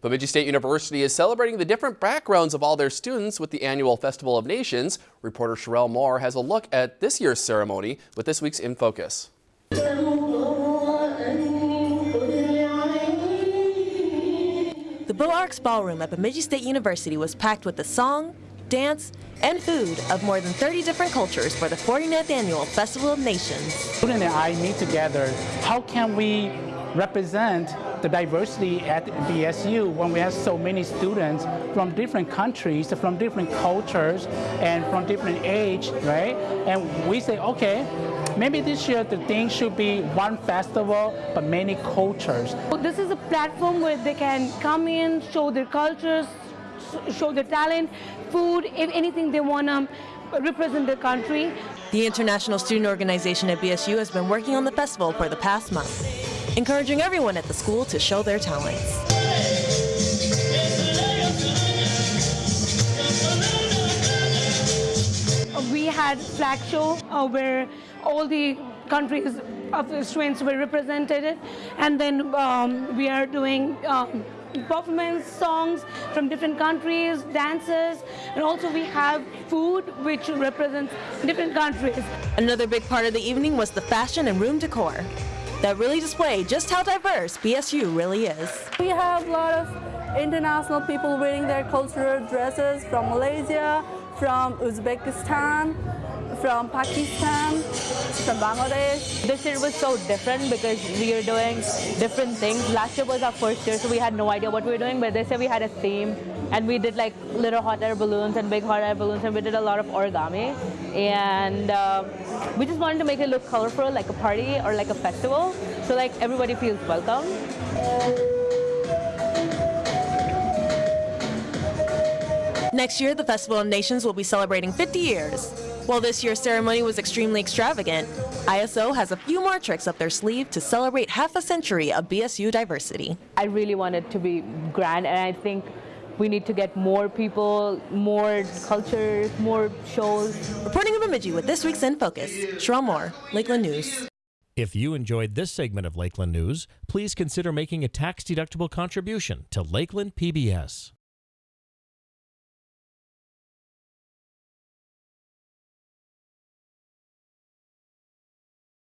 Bemidji State University is celebrating the different backgrounds of all their students with the annual Festival of Nations. Reporter Sherelle Moore has a look at this year's ceremony with this week's In Focus. The Beaux Arts Ballroom at Bemidji State University was packed with the song, dance, and food of more than 30 different cultures for the 49th annual Festival of Nations. Student and I meet together. How can we represent the diversity at BSU when we have so many students from different countries, from different cultures, and from different age, right? And we say, okay, maybe this year the thing should be one festival, but many cultures. This is a platform where they can come in, show their cultures, show their talent, food, if anything they want to represent their country. The International Student Organization at BSU has been working on the festival for the past month, encouraging everyone at the school to show their talents. We had flag show uh, where all the countries of the students were represented and then um, we are doing um, performance songs from different countries, dances, and also we have food which represents different countries. Another big part of the evening was the fashion and room decor that really display just how diverse BSU really is. We have a lot of international people wearing their cultural dresses from Malaysia, from Uzbekistan, from Pakistan, from Bangladesh. This year was so different because we were doing different things. Last year was our first year, so we had no idea what we were doing, but this year we had a theme and we did like little hot air balloons and big hot air balloons and we did a lot of origami. And uh, we just wanted to make it look colorful, like a party or like a festival, so like everybody feels welcome. Next year, the Festival of Nations will be celebrating 50 years. While this year's ceremony was extremely extravagant, ISO has a few more tricks up their sleeve to celebrate half a century of BSU diversity. I really want it to be grand, and I think we need to get more people, more cultures, more shows. Reporting in Bemidji with this week's In Focus, Sherelle Moore, Lakeland News. If you enjoyed this segment of Lakeland News, please consider making a tax-deductible contribution to Lakeland PBS.